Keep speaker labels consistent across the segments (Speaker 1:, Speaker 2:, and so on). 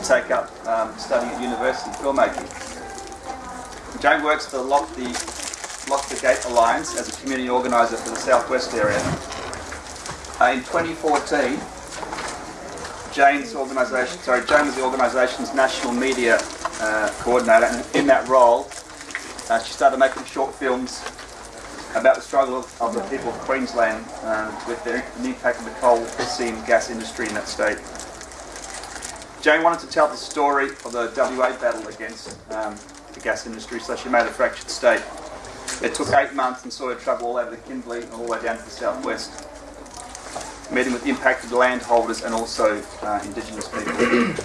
Speaker 1: to take up um, studying at university filmmaking. Jane works for the Lock the, Lock the Gate Alliance as a community organiser for the southwest area. Uh, in 2014, Jane's organisation, sorry, Jane was the organisation's national media uh, coordinator, and in that role, uh, she started making short films about the struggle of, of the people of Queensland uh, with the, the impact of the coal seam gas industry in that state. Jane wanted to tell the story of the WA battle against um, the gas industry, so she made a fractured state. It took eight months and saw her travel all over the Kimberley and all the way down to the southwest, meeting with impacted landholders and also uh, Indigenous people.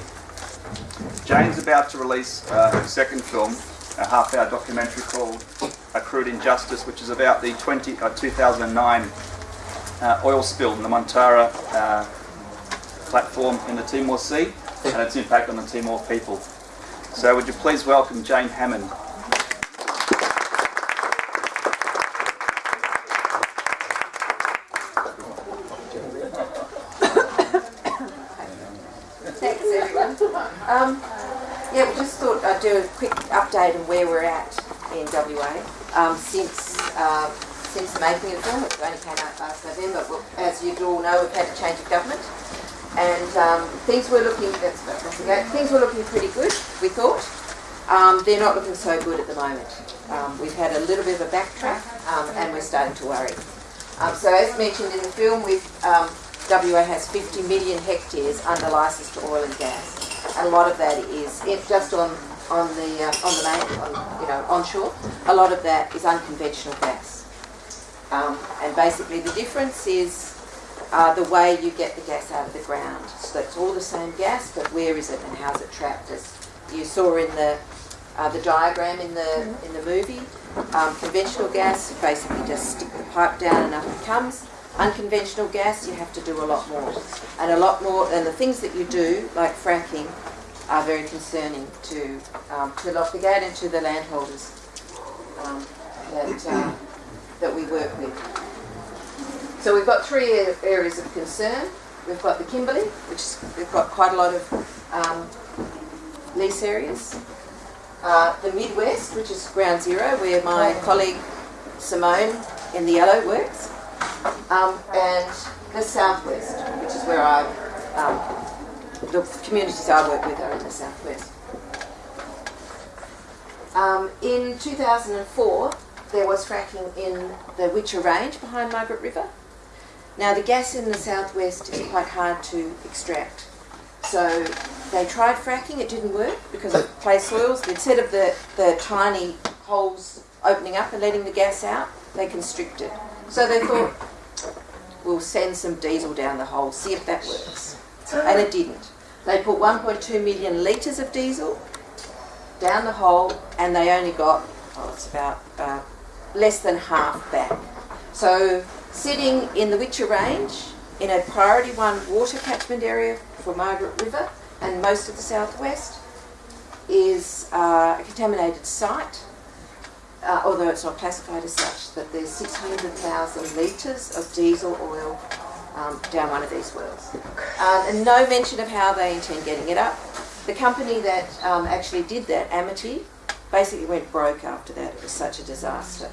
Speaker 1: Jane's about to release uh, her second film, a half-hour documentary called A Crude Injustice, which is about the 20, uh, 2009 uh, oil spill in the Montara uh, platform in the Timor Sea and its impact on the Timor people. So would you please welcome Jane Hammond.
Speaker 2: Thanks everyone. Um, yeah, we just thought I'd do a quick update on where we're at in WA. Um, since uh, since the making of the film, it only came out last November, but as you all know, we've had a change of government and um, things were looking that's, that's okay, things were looking pretty good. We thought um, they're not looking so good at the moment. Um, we've had a little bit of a backtrack, um, and we're starting to worry. Um, so, as mentioned in the film, we've, um, WA has 50 million hectares under licence to oil and gas, and a lot of that is just on on the uh, on the main, on, you know, onshore. A lot of that is unconventional gas, and basically the difference is uh, the way you get the gas out of the ground. So it's all the same gas, but where is it and how's it trapped? As you saw in the uh, the diagram in the in the movie, um, conventional gas basically just stick the pipe down and up it comes. Unconventional gas you have to do a lot more, and a lot more. And the things that you do, like fracking, are very concerning to um, to Lock the Gate and to the landholders um, that uh, that we work with. So we've got three areas of concern. We've got the Kimberley, which is, we've got quite a lot of um, lease areas. Uh, the Midwest, which is ground zero, where my colleague Simone in the yellow works. Um, and the Southwest, which is where I, um, the communities I work with are in the Southwest. Um, in 2004, there was fracking in the Whicher Range behind Margaret River. Now the gas in the southwest is quite hard to extract. So they tried fracking, it didn't work because of clay soils. Instead of the, the tiny holes opening up and letting the gas out, they constricted. So they thought, we'll send some diesel down the hole, see if that works. And it didn't. They put 1.2 million litres of diesel down the hole and they only got, oh, it's about uh, less than half back. So sitting in the Whicher Range in a priority one water catchment area for Margaret River and most of the southwest is uh, a contaminated site, uh, although it's not classified as such, that there's 600,000 litres of diesel oil um, down one of these wells. Um, and no mention of how they intend getting it up. The company that um, actually did that, Amity, basically went broke after that. It was such a disaster.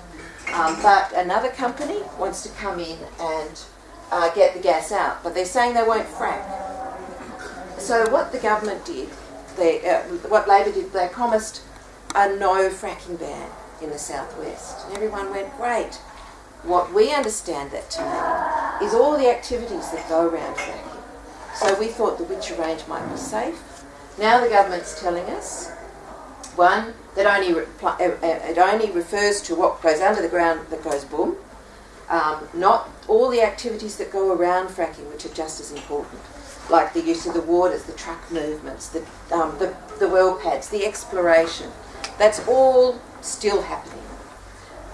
Speaker 2: Um, but another company wants to come in and uh, get the gas out, but they're saying they won't frack. So what the government did, they, uh, what Labor did, they promised a no fracking ban in the southwest. And everyone went, great. What we understand that to mean is all the activities that go around fracking. So we thought the Whicher Range might be safe. Now the government's telling us, one, that only uh, uh, it only refers to what goes under the ground that goes boom, um, not all the activities that go around fracking, which are just as important, like the use of the waters, the truck movements, the, um, the, the well pads, the exploration. That's all still happening.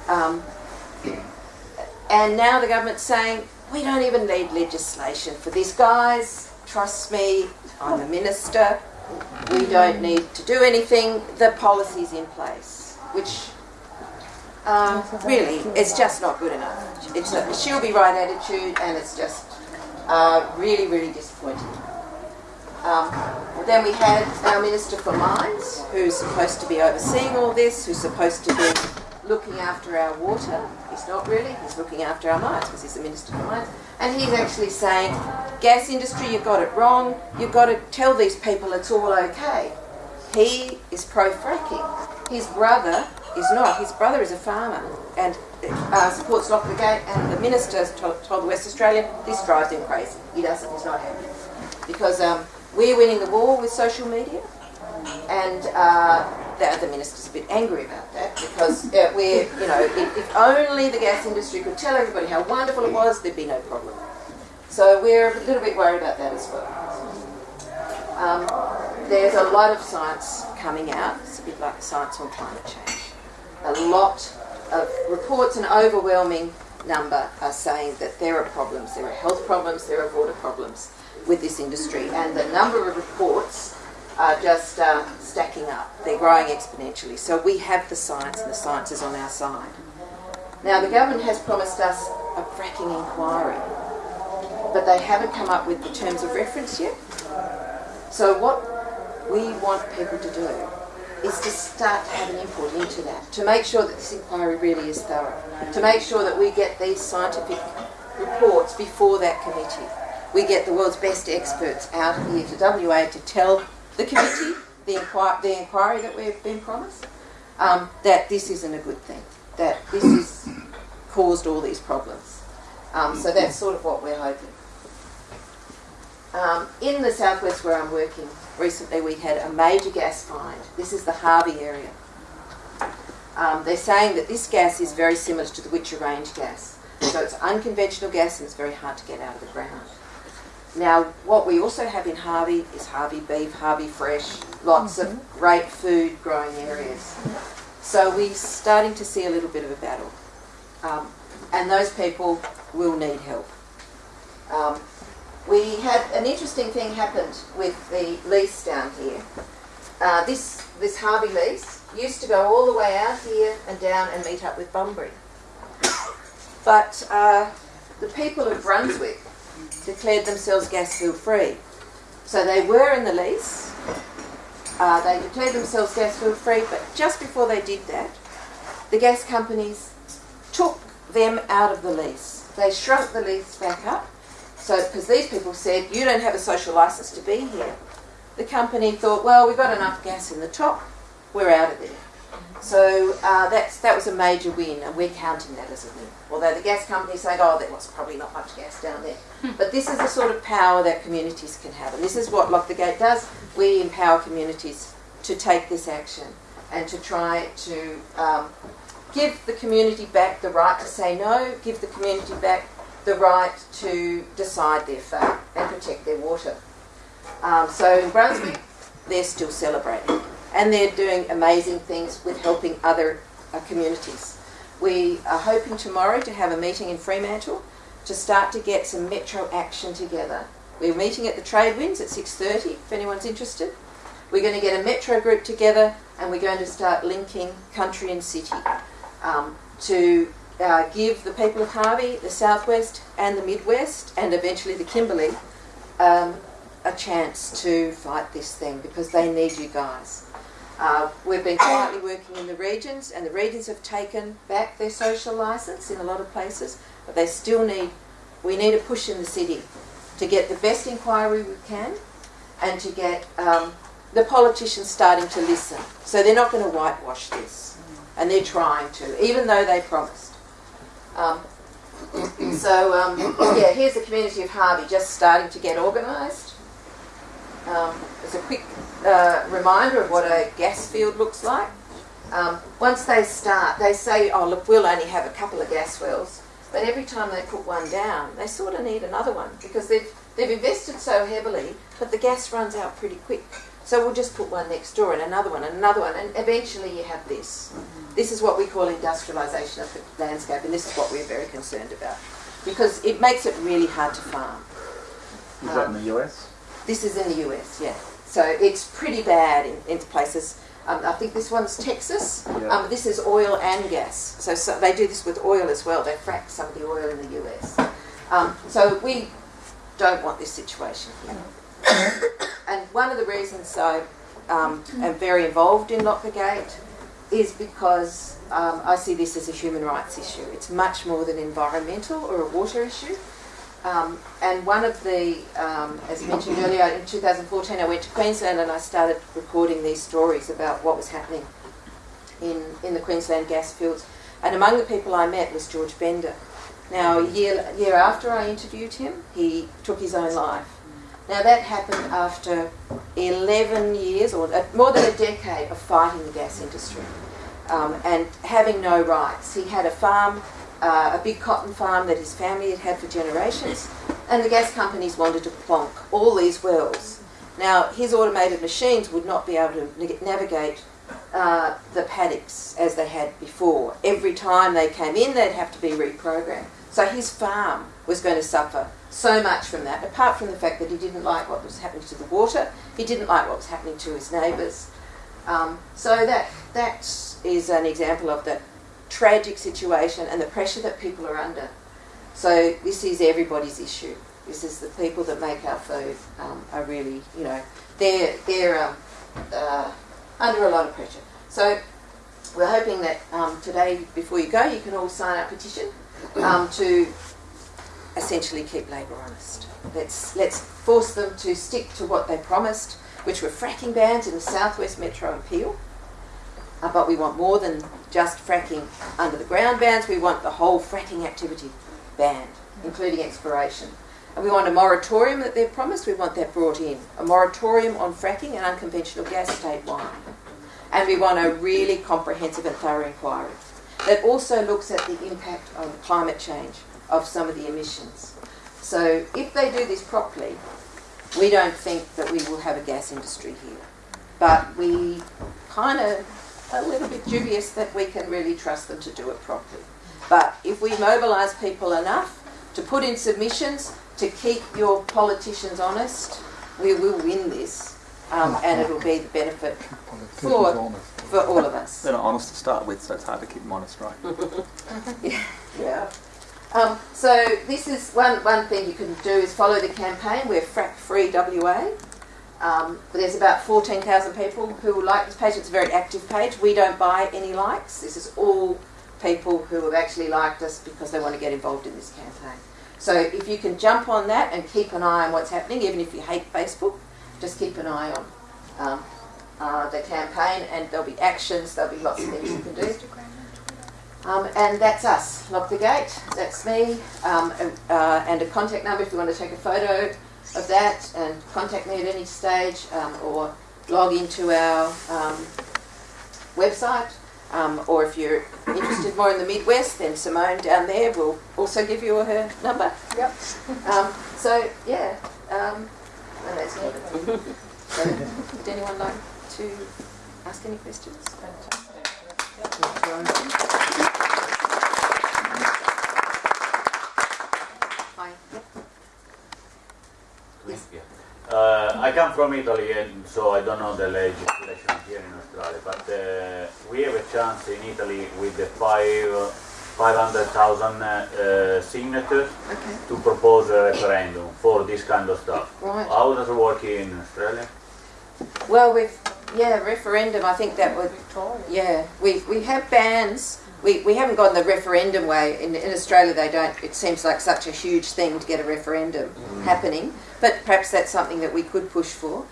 Speaker 2: Um, and now the government's saying, we don't even need legislation for this, guys. Trust me, I'm a minister we don't need to do anything, the policy's in place, which um, really is just not good enough. It's a she'll be right attitude and it's just uh, really, really disappointing. Um, then we had our Minister for Mines, who's supposed to be overseeing all this, who's supposed to be looking after our water. He's not really, he's looking after our mines because he's the Minister for Mines. And he's actually saying, gas industry, you've got it wrong. You've got to tell these people it's all okay. He is pro fracking. His brother is not. His brother is a farmer and uh, supports Lock the Gate. And the minister told, the West Australian, this drives him crazy. He doesn't, he's not happy. Because um, we're winning the war with social media. And uh, the, the minister's a bit angry about that because uh, we're, you know, if, if only the gas industry could tell everybody how wonderful it was, there'd be no problem. So we're a little bit worried about that as well. Um, there's a lot of science coming out. It's a bit like the science on climate change. A lot of reports, an overwhelming number, are saying that there are problems. There are health problems, there are water problems with this industry. And the number of reports are just uh, stacking up. They're growing exponentially. So we have the science, and the science is on our side. Now, the government has promised us a fracking inquiry, but they haven't come up with the terms of reference yet. So, what we want people to do is to start to have an input into that, to make sure that this inquiry really is thorough, to make sure that we get these scientific reports before that committee. We get the world's best experts out here to WA to tell the committee, the, inquir- the inquiry that we've been promised, um, that this isn't a good thing, that this has caused all these problems. Um, so that's sort of what we're hoping. Um, in the southwest where I'm working, recently we had a major gas find. This is the Harvey area. Um, they're saying that this gas is very similar to the Whicher Range gas. So it's unconventional gas and it's very hard to get out of the ground. Now, what we also have in Harvey is Harvey beef, Harvey fresh, lots of great food growing areas. So we're starting to see a little bit of a battle. Um, and those people will need help. Um, we had an interesting thing happened with the lease down here. Uh, this, this Harvey lease used to go all the way out here and down and meet up with Bunbury. But uh, the people of Brunswick declared themselves gas field free. So they were in the lease, uh, they declared themselves gas field free, but just before they did that, the gas companies took them out of the lease. They shrunk the lease back up, so because these people said, you don't have a social license to be here. The company thought, well, we've got enough gas in the top, we're out of there. So uh, that's, that was a major win, and we're counting that as a win. Although the gas companies say, oh, there was probably not much gas down there. But this is the sort of power that communities can have, and this is what Lock the Gate does. We empower communities to take this action and to try to um, give the community back the right to say no, give the community back the right to decide their fate and protect their water. Um, so in Brunswick, they're still celebrating and they're doing amazing things with helping other uh, communities. We are hoping tomorrow to have a meeting in Fremantle to start to get some metro action together. We're meeting at the Trade Winds at 6.30 if anyone's interested. We're going to get a metro group together and we're going to start linking country and city um, to uh, give the people of Harvey, the southwest and the midwest and eventually the Kimberley um, a chance to fight this thing because they need you guys. Uh, we've been quietly working in the regions, and the regions have taken back their social licence in a lot of places, but they still need, we need a push in the city to get the best inquiry we can and to get um, the politicians starting to listen. So they're not going to whitewash this, and they're trying to, even though they promised. Um, so, um, yeah, here's the community of Harvey just starting to get organised. Um, as a quick uh, reminder of what a gas field looks like. Um, once they start, they say, oh, look, we'll only have a couple of gas wells. But every time they put one down, they sort of need another one because they've, they've invested so heavily, but the gas runs out pretty quick. So we'll just put one next door and another one and another one, and eventually you have this. This is what we call industrialisation of the landscape, and this is what we're very concerned about because it makes it really hard to farm.
Speaker 3: Is that in the US?
Speaker 2: This is in the US, yeah. So it's pretty bad in, in places. Um, I think this one's Texas.
Speaker 3: Yeah.
Speaker 2: Um, this is oil and gas. So, so they do this with oil as well. They frack some of the oil in the US. Um, so we don't want this situation here. and one of the reasons I um, am very involved in Lock the Gate is because um, I see this as a human rights issue. It's much more than environmental or a water issue. Um, and one of the, um, as mentioned earlier, in 2014 I went to Queensland and I started recording these stories about what was happening in, in the Queensland gas fields. And among the people I met was George Bender. Now, a year, year after I interviewed him, he took his own life. Now, that happened after 11 years, or uh, more than a decade, of fighting the gas industry um, and having no rights. He had a farm, uh, a big cotton farm that his family had had for generations, and the gas companies wanted to plonk all these wells. Now, his automated machines would not be able to navigate uh, the paddocks as they had before. Every time they came in, they'd have to be reprogrammed. So his farm was going to suffer so much from that, apart from the fact that he didn't like what was happening to the water, he didn't like what was happening to his neighbours. Um, so that that is an example of the tragic situation and the pressure that people are under. So this is everybody's issue. This is the people that make our food um, are really, you know, they're they're um, uh, under a lot of pressure. So we're hoping that um, today, before you go, you can all sign a petition um, to essentially keep Labor honest. Let's let's force them to stick to what they promised, which were fracking bans in the southwest metro and Peel. Uh, but we want more than just fracking under the ground bans. We want the whole fracking activity banned, including exploration. And we want a moratorium that they've promised. We want that brought in. A moratorium on fracking and unconventional gas statewide. And we want a really comprehensive and thorough inquiry that also looks at the impact on climate change of some of the emissions. So if they do this properly, we don't think that we will have a gas industry here. But we kind of a little bit dubious that we can really trust them to do it properly. But if we mobilise people enough to put in submissions to keep your politicians honest, we will win this, um, and it'll be the benefit for, for all of us.
Speaker 1: They're not honest to start with, so it's hard to keep them honest, right?
Speaker 2: Yeah. yeah. Um, so this is one, one thing you can do is follow the campaign. We're Frack Free WA. Um, there's about 14,000 people who like this page. It's a very active page. We don't buy any likes. This is all people who have actually liked us because they want to get involved in this campaign. So if you can jump on that and keep an eye on what's happening, even if you hate Facebook, just keep an eye on um, uh, the campaign and there'll be actions, there'll be lots of things you can do. Um, and that's us. Lock the gate. That's me. Um, uh, and a contact number if you want to take a photo of that and contact me at any stage um, or log into our um, website. Um, or if you're interested more in the Midwest, then Simone down there will also give you her number.
Speaker 4: Yep.
Speaker 2: Um, so, yeah. Um, and that's it. So, would anyone like to ask any questions? Hi. Yep. Yes.
Speaker 5: Yeah. Uh, I come from Italy, and so I don't know the legislation here in Australia. But uh, we have a chance in Italy with the five, 500,000 uh, signatures
Speaker 2: Okay.
Speaker 5: to propose a referendum for this kind of stuff.
Speaker 2: Right.
Speaker 5: How does it work here in Australia?
Speaker 2: Well, we've yeah referendum. I think that would
Speaker 4: Victoria.
Speaker 2: yeah we we have bans. We, we haven't gone the referendum way in, in Australia. They don't. It seems like such a huge thing to get a referendum happening. But perhaps that's something that we could push for.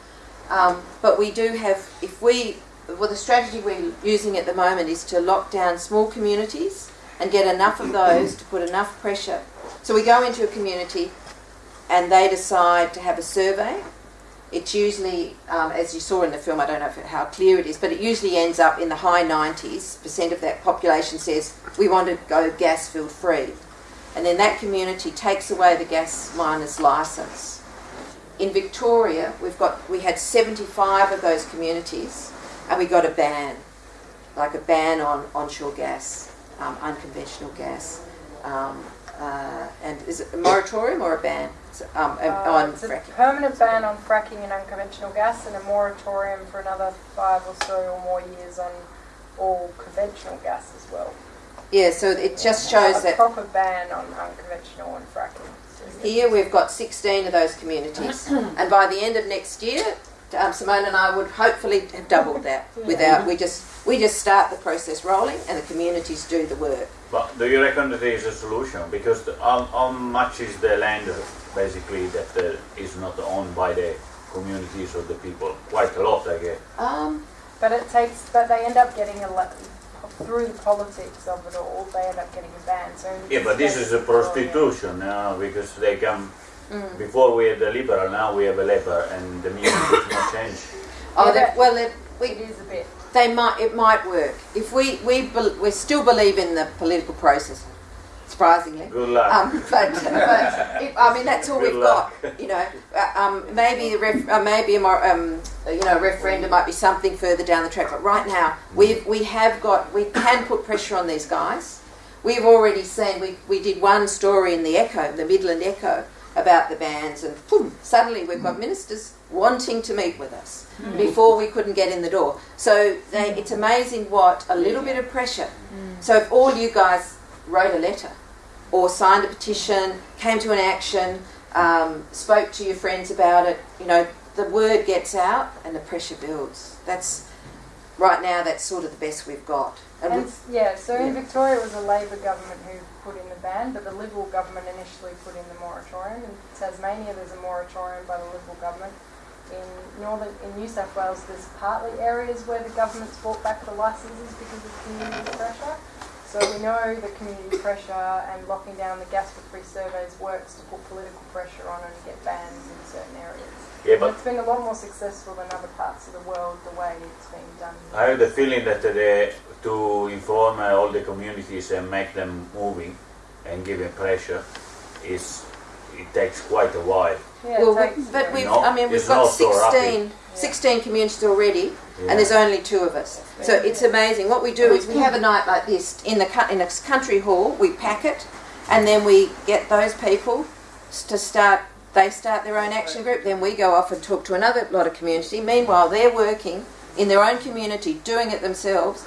Speaker 2: Um, but we do have. If we well, the strategy we're using at the moment is to lock down small communities and get enough of those to put enough pressure. So we go into a community and they decide to have a survey it's usually, um, as you saw in the film, I don't know if, how clear it is, but it usually ends up in the high 90s percent of that population says we want to go gas field free, and then that community takes away the gas miner's license. In Victoria, we've got we had 75 of those communities, and we got a ban, like a ban on onshore gas, um, unconventional gas. Um, uh, and is it a moratorium or a ban um,
Speaker 4: Uh,
Speaker 2: on
Speaker 4: it's a permanent ban on fracking and unconventional gas and a moratorium for another five or so or more years on all conventional gas as well.
Speaker 2: Yeah, so it just shows
Speaker 4: a
Speaker 2: that
Speaker 4: proper ban on unconventional and fracking.
Speaker 2: Here we've got 16 of those communities, and by the end of next year, um, Simone and I would hopefully have doubled that. Without we just we just start the process rolling, and the communities do the work.
Speaker 5: But do you reckon that there is a solution? Because the, how, how much is the land basically that uh, is not owned by the communities or the people? Quite a lot, I guess.
Speaker 2: Um,
Speaker 4: But it takes, but they end up getting a lot, through the politics of it all, they end up getting a ban, so.
Speaker 5: Yeah, but this is a prostitution uh, because they come. Before we had the liberal, now we have a leper, and the music has not changed.
Speaker 2: oh,
Speaker 4: Yeah,
Speaker 2: they- well, they,
Speaker 4: It
Speaker 2: we
Speaker 4: is a bit.
Speaker 2: they might it might work if we we bel we still believe in the political process. Surprisingly.
Speaker 5: Good luck.
Speaker 2: Um, but, but if, I mean that's all
Speaker 5: Good
Speaker 2: we've
Speaker 5: luck.
Speaker 2: got. You know, uh, um, maybe a ref, uh, maybe a more, um, you know referendum might be something further down the track. But right now we we have got we can put pressure on these guys. We've already seen we we did one story in the Echo, the Midland Echo, about the bans, and boom, suddenly we've got ministers wanting to meet with us before we couldn't get in the door. So they, it's amazing what a little bit of pressure. So if all you guys wrote a letter or signed a petition, came to an action, um, spoke to your friends about it, you know, the word gets out and the pressure builds. That's right now. That's sort of the best we've got. And
Speaker 4: And,
Speaker 2: we-
Speaker 4: yeah, so in. Victoria it was a Labor government who put in the ban, but the Liberal government initially put in the moratorium. In Tasmania there's a moratorium by the Liberal government. In northern, in New South Wales there's partly areas where the government's brought back the licences because of community pressure. So we know the community pressure and locking down the gas for free surveys works to put political pressure on and get bans in certain areas.
Speaker 5: Yeah,
Speaker 4: And
Speaker 5: but
Speaker 4: it's been a lot more successful than other parts of the world the way it's been done.
Speaker 5: I have the feeling that the, to inform uh, all the communities and make them moving and giving pressure is it takes quite a while.
Speaker 4: Yeah,
Speaker 2: well, we-
Speaker 4: takes,
Speaker 2: but we've,
Speaker 5: No,
Speaker 2: I mean, we've got
Speaker 5: not so
Speaker 2: 16, 16 communities already,
Speaker 5: Yeah.
Speaker 2: and there's only two of us. So it's amazing. What we do is we have a night like this in the in a country hall. We pack it, and then we get those people to start. They start their own action group. Then we go off and talk to another lot of community. Meanwhile, they're working in their own community, doing it themselves,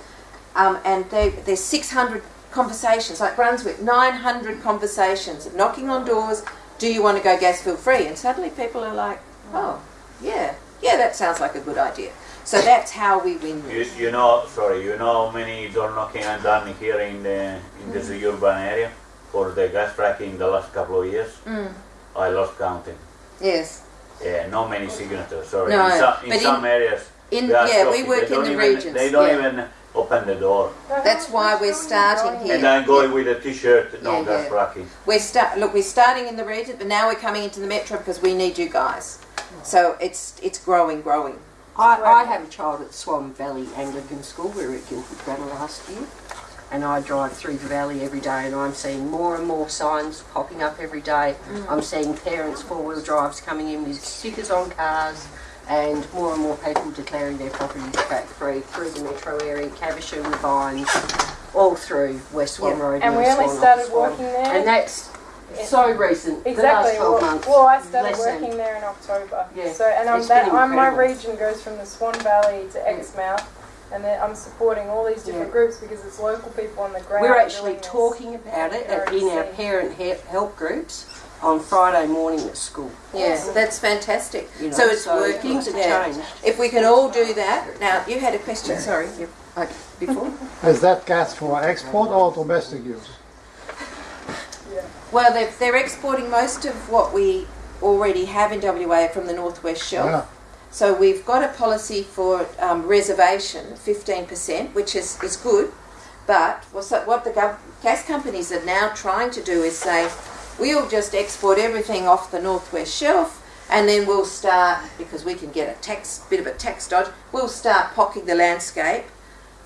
Speaker 2: um, and they, there's 600 conversations. Like Brunswick, 900 conversations, knocking on doors. Do you want to go gas field free? And suddenly people are like, oh, yeah, yeah, that sounds like a good idea. So that's how we win.
Speaker 5: You,
Speaker 2: this.
Speaker 5: you know, sorry, you know how many door knocking I've done here in the in this urban area for the gas fracking the last couple of years?
Speaker 2: Mm.
Speaker 5: I lost counting.
Speaker 2: Yes.
Speaker 5: Yeah, not many signatures. Sorry.
Speaker 2: No,
Speaker 5: in some, in
Speaker 2: but in-
Speaker 5: some areas,
Speaker 2: In
Speaker 5: they
Speaker 2: yeah, we work in
Speaker 5: don't
Speaker 2: the
Speaker 5: even,
Speaker 2: regions.
Speaker 5: They don't
Speaker 2: yeah.
Speaker 5: even open the door.
Speaker 2: That's why we're starting here.
Speaker 5: And I'm going with a t-shirt, no
Speaker 2: Yeah,
Speaker 5: gas
Speaker 2: yeah.
Speaker 5: fracking.
Speaker 2: We're start look. We're starting in the region, but now we're coming into the metro because we need you guys. So it's it's growing, growing.
Speaker 6: I, I have a child at Swan Valley Anglican School. We were at Guildford Grammar last year. And I drive through the valley every day and I'm seeing more and more signs popping up every day. Mm. I'm seeing parents four-wheel drives coming in with stickers on cars and more and more people declaring their properties crack free through the metro area, Caversham, Vines, all through West Swan. Road.
Speaker 4: And we only started
Speaker 6: Swan.
Speaker 4: working there.
Speaker 6: And that's so recent. The last
Speaker 4: Exactly.
Speaker 6: 12
Speaker 4: Well,
Speaker 6: months.
Speaker 4: well, I started
Speaker 6: less than-
Speaker 4: working there in October.
Speaker 6: Yeah,
Speaker 4: So, and I'm that I'm, my region goes from the Swan Valley to Exmouth, and then I'm supporting all these different
Speaker 6: Yeah.
Speaker 4: groups because it's local people on the ground.
Speaker 6: We're actually talking about it at- in our parent help groups on Friday morning at school.
Speaker 2: Yeah, that's fantastic.
Speaker 6: You know,
Speaker 2: so it's working.
Speaker 6: Things have
Speaker 2: yeah.
Speaker 6: changed.
Speaker 2: If we can all do that. Now you had a question. Sorry, you, okay, before.
Speaker 7: Is that gas for export or domestic use?
Speaker 2: Well, they're, they're exporting most of what we already have in WA from the Northwest Shelf.
Speaker 7: Yeah.
Speaker 2: So we've got a policy for um, reservation, 15%, which is, is good. But what the gov- gas companies are now trying to do is say, we'll just export everything off the Northwest Shelf and then we'll start, because we can get a tax, bit of a tax dodge, we'll start pocking the landscape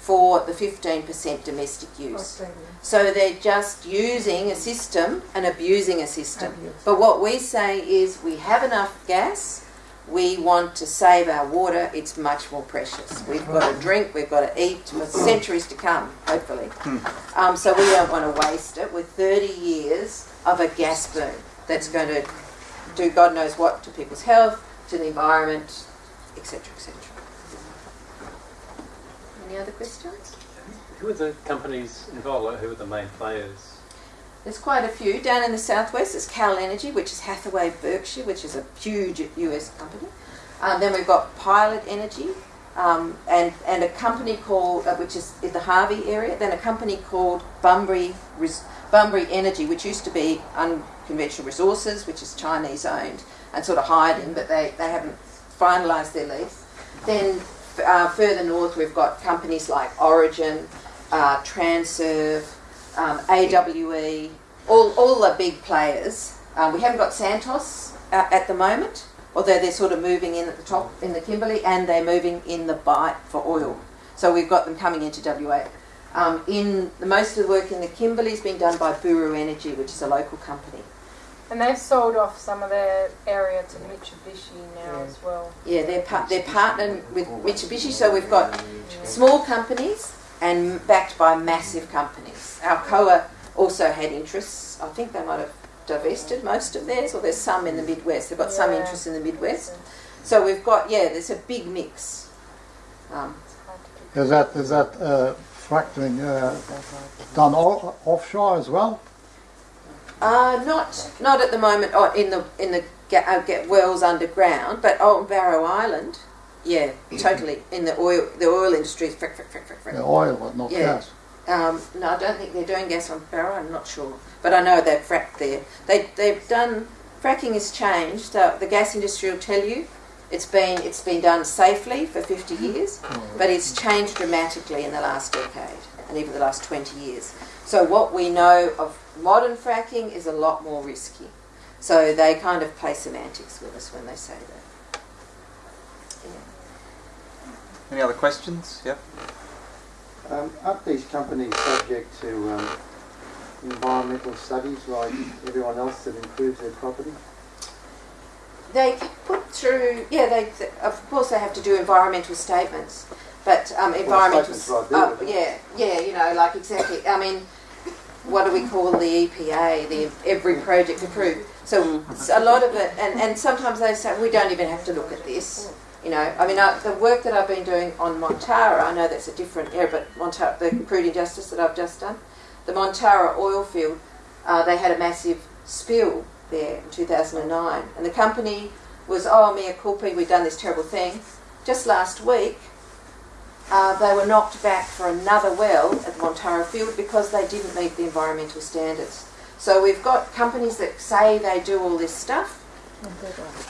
Speaker 2: for the 15% domestic use. So they're just using a system and abusing a system. But what we say is we have enough gas, we want to save our water, it's much more precious. We've got to drink, we've got to eat for centuries to come, hopefully. Um, so we don't want to waste it with 30 years of a gas boom that's going to do God knows what to people's health, to the environment, etc., etc. Any other questions?
Speaker 8: Who are the companies involved? Like, who are the main players?
Speaker 2: There's quite a few. Down in the southwest, there's Cal Energy, which is Hathaway Berkshire, which is a huge US company. Um, then we've got Pilot Energy, um, and, and a company called, uh, which is in the Harvey area, then a company called Bunbury, Res- Bunbury Energy, which used to be Unconventional Resources, which is Chinese owned and sort of hired hiding, but they, they haven't finalised their lease. Then uh, further north, we've got companies like Origin, uh, Transerv, um, AWE, all, all the big players. Um, we haven't got Santos uh, at the moment, although they're sort of moving in at the top in the Kimberley and they're moving in the Bight for oil. So we've got them coming into WA. Um, in the most of the work in the Kimberley is being done by Buru Energy, which is a local company.
Speaker 4: And they've sold off some of their area to Mitsubishi now as well.
Speaker 2: Yeah, they're par- they're partnered with Mitsubishi, so we've got small companies and backed by massive companies. Alcoa also had interests. I think they might have divested most of theirs, or there's some in the Midwest. They've got some
Speaker 4: Yeah.
Speaker 2: interest in the Midwest. So we've got yeah, there's a big mix. Um,
Speaker 4: It's hard to keep-
Speaker 7: Is that is that uh, fracturing uh, done o- offshore as well?
Speaker 2: Uh, not not at the moment. Oh, in the in the ga- uh, get wells underground, but on Barrow Island, yeah, totally in the oil the oil industry. is Frick, frick, frick, frick, frick.
Speaker 7: The oil, but not
Speaker 2: Yeah.
Speaker 7: gas.
Speaker 2: Um, no, I don't think they're doing gas on Barrow. I'm not sure, but I know they've fracked there. They they've done fracking has changed. Uh, the gas industry will tell you it's been it's been done safely for 50 years, but it's changed dramatically in the last decade and even the last 20 years. So what we know of modern fracking is a lot more risky. So they kind of play semantics with us when they say that.
Speaker 1: Any other questions? Yep.
Speaker 3: Um, aren't these companies subject to um, environmental studies like everyone else that improves their property?
Speaker 2: They put through, yeah, they of course they have to do environmental statements, but um, environmental,
Speaker 3: statements right
Speaker 2: oh,
Speaker 3: there,
Speaker 2: yeah, yeah, you know, like exactly. I mean, what do we call the EPA? The every project approved. So a lot of it, and and sometimes they say we don't even have to look at this. You know, I mean, I, the work that I've been doing on Montara, I know that's a different area, but Montara, the crude injustice that I've just done, the Montara oil field, uh, they had a massive spill there in 2009, and the company was, oh, mea culpa, we've done this terrible thing. Just last week, uh, they were knocked back for another well at the Montara field because they didn't meet the environmental standards. So we've got companies that say they do all this stuff,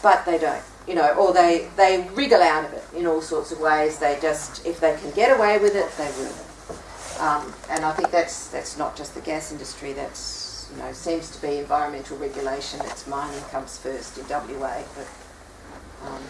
Speaker 2: but they don't. You know, or they, they wriggle out of it in all sorts of ways. They just, if they can get away with it, they will. Um, and I think that's that's not just the gas industry. That's you know seems to be environmental regulation. That's mining comes first in WA, but um,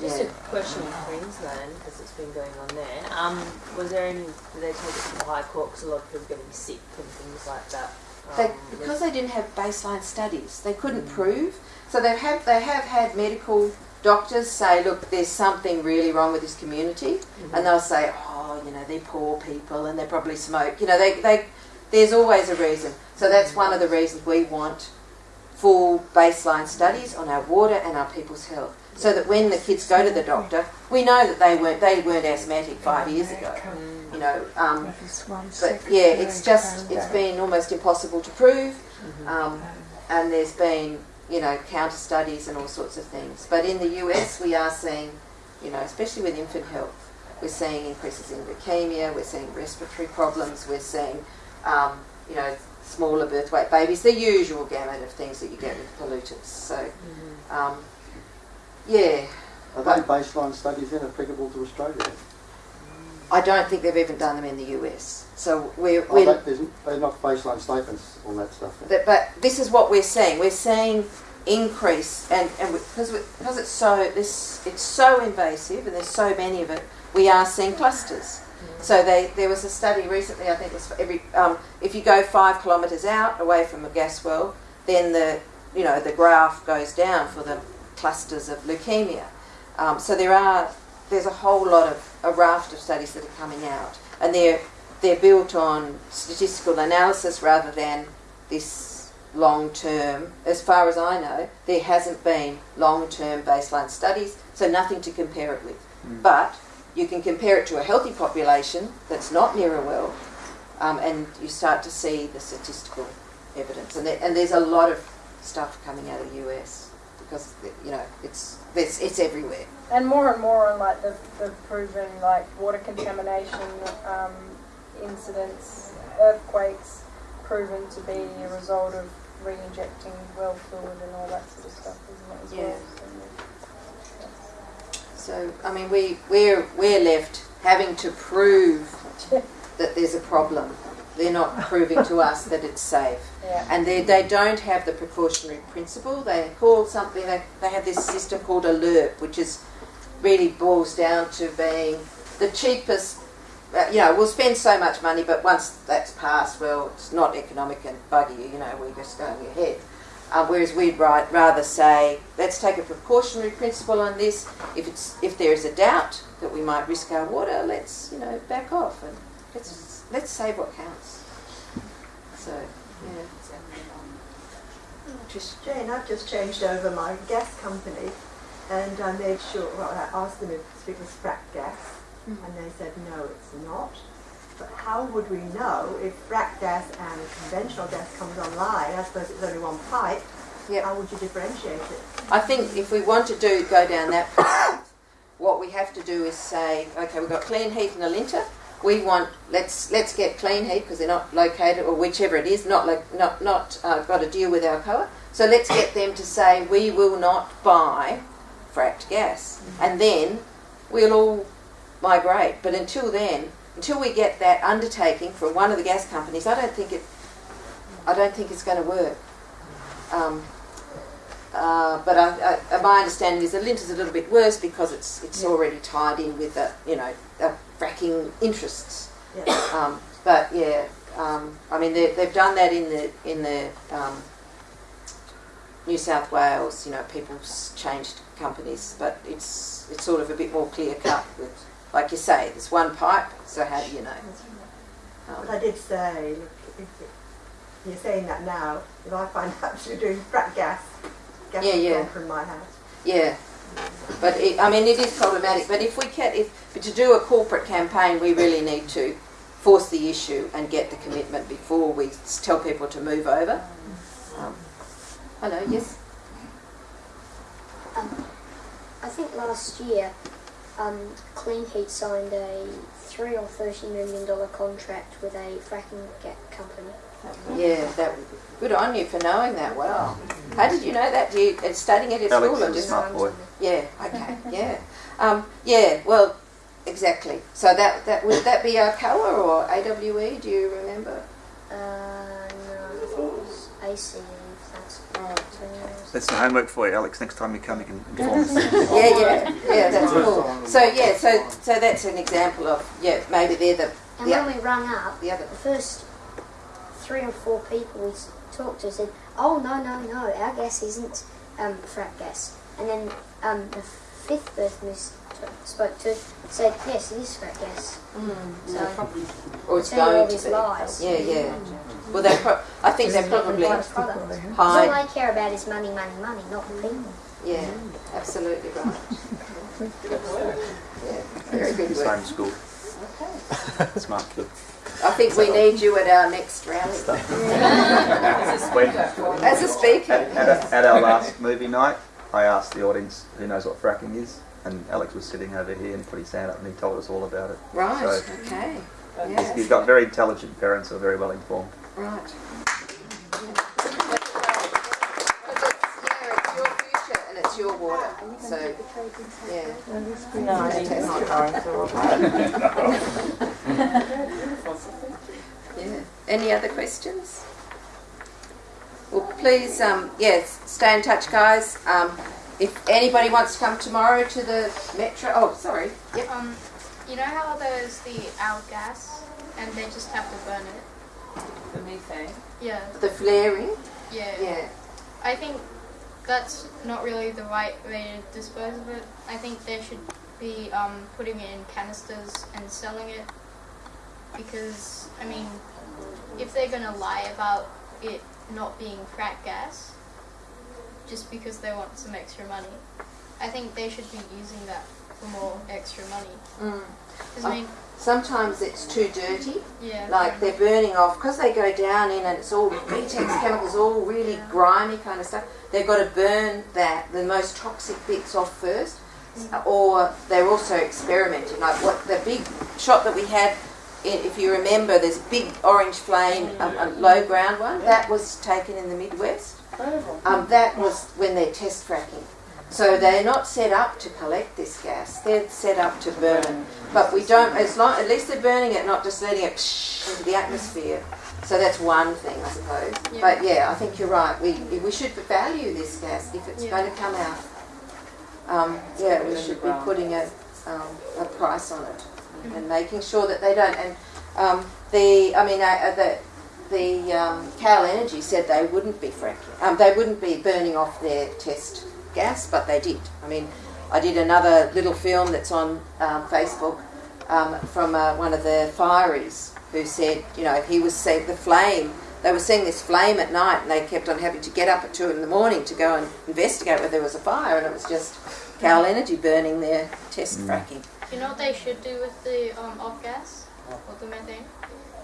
Speaker 8: Just a question in Queensland, because it's been going on there. Um, was there any, did they take it to the High Court because a lot of people are getting sick and things like that?
Speaker 2: They,
Speaker 8: Um,
Speaker 2: because they didn't have baseline studies, they couldn't prove. So they've had they have had medical doctors say, look, there's something really wrong with this community, and they'll say, oh, you know, they're poor people and they probably smoke. You know, they, they there's always a reason. So that's one of the reasons we want full baseline studies on our water and our people's health, so that when the kids go to the doctor, we know that they weren't they weren't asthmatic five years ago. You know, um, but yeah, it's just it's been almost impossible to prove, um, and there's been you know counter studies and all sorts of things. But in the US, we are seeing, you know, especially with infant health, we're seeing increases in leukemia, we're seeing respiratory problems, we're seeing, um, you know, smaller birth weight babies, the usual gamut of things that you get with pollutants. So, um, yeah,
Speaker 3: Are they baseline studies then applicable to Australia?
Speaker 2: I don't think they've even done them in the US. So we're,
Speaker 3: Oh,
Speaker 2: we're
Speaker 3: that, they're not baseline statements on that stuff then?
Speaker 2: But, but this is what we're seeing. We're seeing increase, and, and because because it's so this it's so invasive, and there's so many of it. We are seeing clusters. So they, there was a study recently. I think it was for every um, if you go five kilometres out away from a gas well, then the you know the graph goes down for the clusters of leukemia. Um, so there are there's a whole lot of a raft of studies that are coming out, and they're they're built on statistical analysis rather than this long term. As far as I know, there hasn't been long term baseline studies, so nothing to compare it with. But you can compare it to a healthy population that's not near a well, um, and you start to see the statistical evidence, and there, and there's a lot of stuff coming out of the US because you know it's it's, it's everywhere.
Speaker 4: And more and more on like the, the proven like water contamination um, incidents, earthquakes proven to be a result of re-injecting well fluid and all that sort of stuff, isn't it as
Speaker 2: Yeah.
Speaker 4: well?
Speaker 2: So I mean, we we're we're left having to prove that there's a problem. They're not proving to us that it's safe.
Speaker 4: Yeah.
Speaker 2: and they, they don't have the precautionary principle. They call something, they, they have this system called ALARP, which is really boils down to being the cheapest. Uh, you know, we'll spend so much money, but once that's passed, well, it's not economic and buggy. You know, we're just going ahead. Uh, whereas we'd right, rather say, let's take a precautionary principle on this. If it's if there is a doubt that we might risk our water, let's you know back off and let's let's save what counts. So yeah. Trish.
Speaker 9: Jane, I've just changed over my gas company and I made sure, well, I asked them if it was frack gas mm. and they said no, it's not. But how would we know if frack gas and conventional gas comes online? I suppose it's only one pipe.
Speaker 2: Yep.
Speaker 9: How would you differentiate it?
Speaker 2: I think if we want to do go down that path, what we have to do is say, okay, we've got Kleenheat and Alinta. We want let's let's get Kleenheat because they're not located or whichever it is, not like not not uh, got to deal with Alcoa. So let's get them to say we will not buy fracked gas, and then we'll all migrate. But until then, until we get that undertaking from one of the gas companies, I don't think it. I don't think it's going to work. Um, uh, but I, I, my understanding is the Lint is a little bit worse because it's it's already tied in with the you know the fracking interests.
Speaker 9: Yeah.
Speaker 2: Um, but yeah, um, I mean they, they've done that in the in the um, New South Wales. You know, people's changed companies, but it's it's sort of a bit more clear cut with, like you say, there's one pipe. So how do you know? Um,
Speaker 9: But I did say, look, if you're saying that now, if I find out you're doing frack gas, gas
Speaker 2: Yeah, yeah.
Speaker 9: from my house.
Speaker 2: Yeah, but it, I mean, it is problematic. But if we can, if but to do a corporate campaign, we really need to force the issue and get the commitment before we tell people to move over. Um, hello, yes.
Speaker 10: Um, I think last year, um, Kleenheat signed a three or thirty million dollar contract with a fracking company.
Speaker 2: Yeah, that. Good on you for knowing that well. How did you know that? Do you uh, studying it at
Speaker 1: Alex
Speaker 2: school or
Speaker 1: is a
Speaker 2: just?
Speaker 1: smart boy.
Speaker 2: Yeah. Okay. Yeah. Um, yeah. Well, exactly. So that that would that be Alcoa or AWE? Do you remember?
Speaker 10: Uh, no, I think AC. That's
Speaker 2: Right.
Speaker 1: That's some homework for you, Alex. Next time you come, you can inform us.
Speaker 2: yeah, yeah, yeah, that's cool. So yeah, so so that's an example of yeah, maybe they're the
Speaker 10: And
Speaker 2: the,
Speaker 10: when we rung up,
Speaker 2: the other.
Speaker 10: the first three or four people we talked to said, "Oh no, no, no, our gas isn't um, frack gas." And then um, the fifth person we spoke to said, "Yes, it is frack gas." So
Speaker 2: Or it's
Speaker 10: all
Speaker 2: going to
Speaker 10: these
Speaker 2: be.
Speaker 10: lies.
Speaker 2: Yeah, yeah. Well, they pro- I think they're probably
Speaker 10: Right product.
Speaker 2: hide.
Speaker 10: All they care about is money, money, money, not the people.
Speaker 2: Yeah, absolutely right. Yeah, very good
Speaker 1: He's
Speaker 2: school.
Speaker 1: Okay. Smart kid.
Speaker 2: I think we need you at our next round.
Speaker 5: When,
Speaker 2: as a speaker.
Speaker 1: At, at, a- at our last movie night, I asked the audience who knows what fracking is, and Alex was sitting over here and put his hand up and he told us all about it.
Speaker 2: Right.
Speaker 1: So-
Speaker 2: Okay.
Speaker 1: He's,
Speaker 2: Yeah.
Speaker 1: he's got very intelligent parents who are very well informed.
Speaker 2: Right. It's your future and it's your water. So, yeah.
Speaker 8: No, I it's not going
Speaker 2: Yeah. Any other questions? Well, please, um, yes, stay in touch, guys. Um, if anybody wants to come tomorrow to the metro, oh, sorry. Yep.
Speaker 11: Um, you know how there's the owl gas and they just have to burn it?
Speaker 8: The methane.
Speaker 11: Yeah,
Speaker 2: The flaring.
Speaker 11: yeah.
Speaker 2: Yeah.
Speaker 11: I think that's not really the right way to dispose of it. I think they should be um, putting it in canisters and selling it because, I mean, if they're going to lie about it not being frack gas just because they want some extra money, I think they should be using that for more extra money.
Speaker 2: Mm.
Speaker 11: I mean,
Speaker 2: Sometimes it's too dirty,
Speaker 11: Yeah.
Speaker 2: like they're burning off because they go down in and it's all BTEX chemicals, all really grimy kind of stuff. They've got to burn that the most toxic bits off first, or they're also experimenting. Like what the big shot that we had, if you remember, there's big orange flame, um, a low ground one that was taken in the Midwest. Um, that was when they're test fracking. So they're not set up to collect this gas. They're set up to burn. it. But we don't. As long, at least they're burning it, not just letting it into the atmosphere. So that's one thing, I suppose.
Speaker 11: Yeah.
Speaker 2: But yeah, I think you're right. We we should value this gas if it's
Speaker 11: Yeah.
Speaker 2: going to come out. Um, yeah, we should be putting a um, a price on it and making sure that they don't. And um, the I mean uh, the the um, Cal Energy said they wouldn't be fracking. Um, they wouldn't be burning off their test gas, but they did. I mean, I did another little film that's on um, Facebook um, from uh, one of the fireys who said, you know, he was seeing the flame. They were seeing this flame at night, and they kept on having to get up at two in the morning to go and investigate whether there was a fire, and it was just Cal Energy burning their test fracking.
Speaker 11: You know what they should do with the um, off gas or the methane?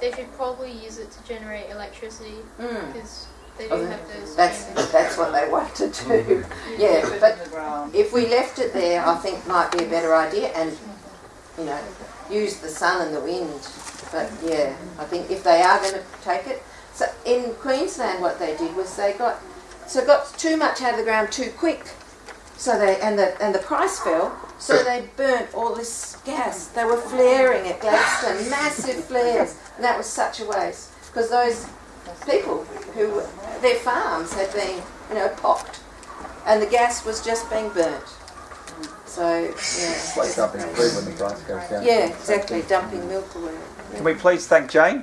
Speaker 11: They should probably use it to generate electricity
Speaker 2: Mm.
Speaker 11: because they do
Speaker 2: Oh,
Speaker 11: have those.
Speaker 2: That's
Speaker 11: kind
Speaker 2: that's what they want to do. Yeah, but if we left it there, I think might be a better idea, and you know, use the sun and the wind. But yeah, I think if they are going to take it, so in Queensland, what they did was they got so got too much out of the ground too quick. So they and the and the price fell. So they burnt all this gas. They were flaring at Gladstone, massive flares, and that was such a waste because those people who their farms had been you know pocked, and the gas was just being burnt. So yeah,
Speaker 12: It's like dumping food when the price goes down.
Speaker 2: yeah, exactly, dumping milk away.
Speaker 1: Can we please thank Jane?